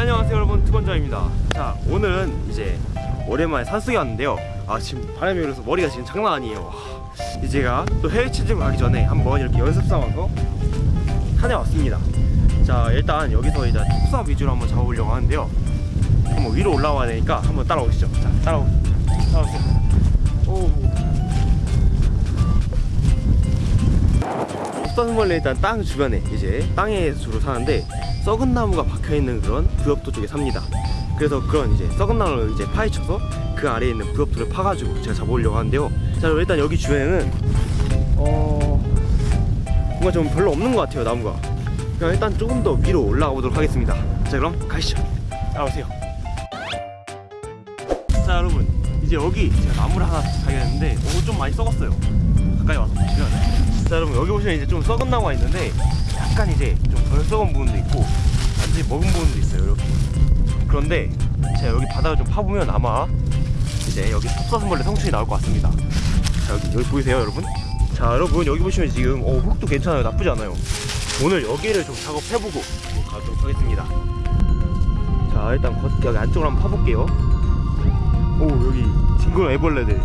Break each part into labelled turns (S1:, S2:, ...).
S1: 네 안녕하세요 여러분. 투건자입니다. 자 오늘은 이제 오랜만에 산속에 왔는데요. 아 지금 바람이 불어서 머리가 지금 장난 아니에요. 하, 이제 제가 또 해외 취직을 가기 전에 한번 이렇게 연습 삼아서 산에 왔습니다. 자 일단 여기서 이제 톱삽 위주로 한번 잡아보려고 하는데요. 한번 위로 올라와야 되니까 한번 따라오시죠. 자 따라오 따라오세요. 오 톱사슴벌레 일단 땅 주변에 이제 땅에 주로 사는데 썩은 나무가 박혀 있는 그런 부엽도 쪽에 삽니다. 그래서 그런 이제 썩은 나무를 이제 파헤쳐서 그 아래에 있는 부엽도를 파가지고 제가 잡아오려고 하는데요. 자 그럼 일단 여기 주변에는 어 뭔가 좀 별로 없는 것 같아요 나무가. 그럼 일단 조금 더 위로 올라가 보도록 하겠습니다. 자 그럼 가시죠. 따라오세요. 자 여러분 이제 여기 제가 나무를 하나 발견했는데 오 좀 많이 썩었어요. 가까이 와서 보시면 자 여러분 여기 보시면 이제 좀 썩은 나무가 있는데 약간 이제 좀 덜 썩은 부분도 있고 완전히 먹은 부분도 있어요 이렇게. 그런데 제가 여기 바닥을 좀 파보면 아마 이제 여기 톱사슴벌레 성충이 나올 것 같습니다. 자 여기 여기 보이세요 여러분? 자 여러분 여기 보시면 지금 어, 흙도 괜찮아요. 나쁘지 않아요. 오늘 여기를 좀 작업해보고 가도록 하겠습니다. 자 일단 겉, 여기 안쪽으로 한번 파볼게요. 오 여기 징그러운 애벌레들.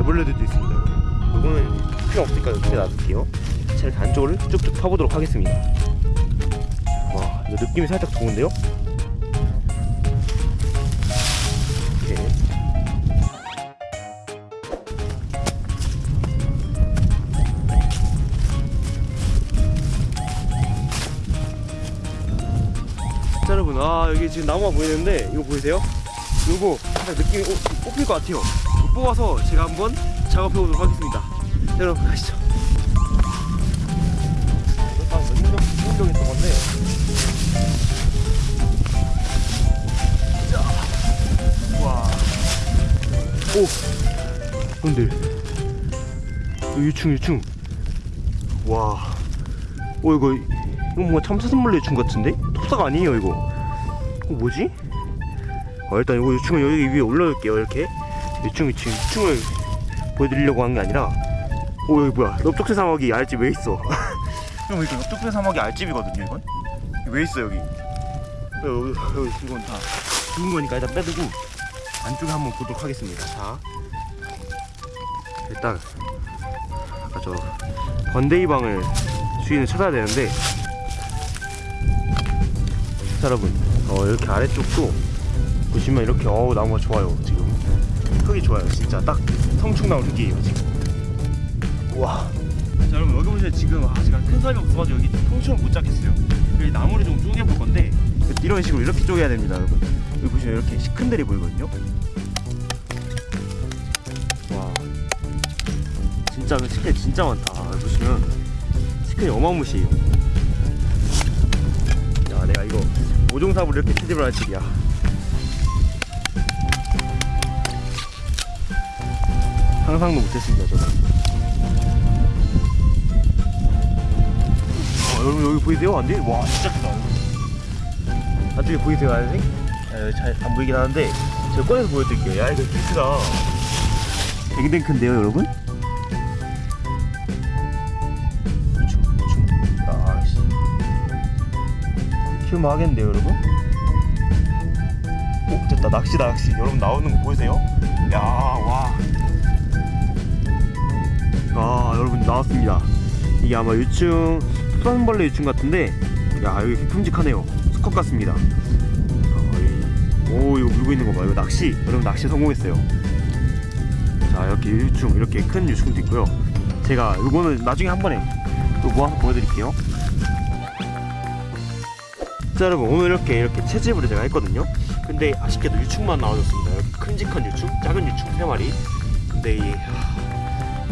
S1: 애벌레들도 있습니다 요거는 필요 없으니까 여기 놔둘게요 자 이렇게 안쪽을 쭉쭉 파보도록 하겠습니다 와 이거 느낌이 살짝 좋은데요? 이렇게 자 여러분 아 여기 지금 나무가 보이는데 이거 보이세요? 요거 살짝 느낌이 오, 뽑힐 것 같아요 이거 뽑아서 제가 한번 작업해 보도록 하겠습니다 자, 여러분 가시죠 아. 오. 근데 유충 유충. 와. 오 이거 이거 뭔가 참사슴벌레 유충 같은데? 톱사가 아니에요 이거. 이거 뭐지? 어, 일단 이거 유충을 여기 위에 올려둘게요 이렇게. 유충 유충 유충을 보여드리려고 한 게 아니라. 오 여기 뭐야? 넓적새 사막이 알지 왜 있어? 형 이거 옆쪽배 사막이 알집이거든요 이건 왜 있어 여기 여기, 여기 이건 다 죽은 거니까 일단 빼두고 안쪽에 한번 보도록 하겠습니다 자 일단 아까 저 건데이방을 주인을 찾아야 되는데 자 여러분 어, 이렇게 아래쪽도 보시면 이렇게 어우 나무가 좋아요 지금 흙이 좋아요. 진짜 딱 성충나무 흙이에요 지금. 우와. 자 여러분 여기 보시면 지금 아 제가 큰 사람이 없어가지고 여기 통째로 못 잡겠어요. 여기 나무를 좀 쪼개볼 건데 이런 식으로 이렇게 쪼개야 됩니다 여러분. 여기 보시면 이렇게 시큰들이 보이거든요? 와. 진짜 그 치킨 진짜 많다. 여기 보시면 치킨이 어마무시해요. 야 내가 이거 모종삽으로 이렇게 채집을 할 줄이야 상상도 못했습니다 저는 어, 여러분 여기 보이세요? 안 돼? 와 진짜 크다 안쪽에 보이세요 아저씨? 잘안 보이긴 하는데 제가 꺼내서 보여드릴게요 야 이거 되게 크다 되게 큰데요 여러분? 아씨 키우면 하겠는데요 여러분? 오 됐다 낚시다 낚시 여러분 나오는 거 보이세요? 야와 아 여러분 나왔습니다. 이게 아마 유충 수산벌레 유충 같은데 야 여기 큼직하네요. 수컷 같습니다. 오 이거 물고 있는 거봐 이거 낚시. 여러분 낚시 성공했어요. 자 이렇게 유충 이렇게 큰 유충도 있고요. 제가 이거는 나중에 한 번에 또 모아서 보여드릴게요. 자 여러분 오늘 이렇게 이렇게 채집을 제가 했거든요. 근데 아쉽게도 유충만 나와줬습니다. 이렇게 큼직한 유충 작은 유충 3마리. 근데 이 하,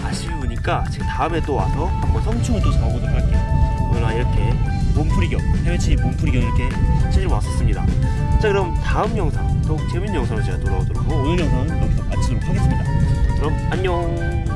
S1: 아쉬우니까 제가 다음에 또 와서 한번 성충을 또 잡아보도록 할게요. 오늘 이렇게 몸풀이경 해외치 몸풀이경 이렇게 채집 왔었습니다. 자 그럼 다음 영상 더욱 재밌는 영상으로 제가 돌아오도록 하고 오늘 영상은 여기서 마치도록 하겠습니다. 그럼 안녕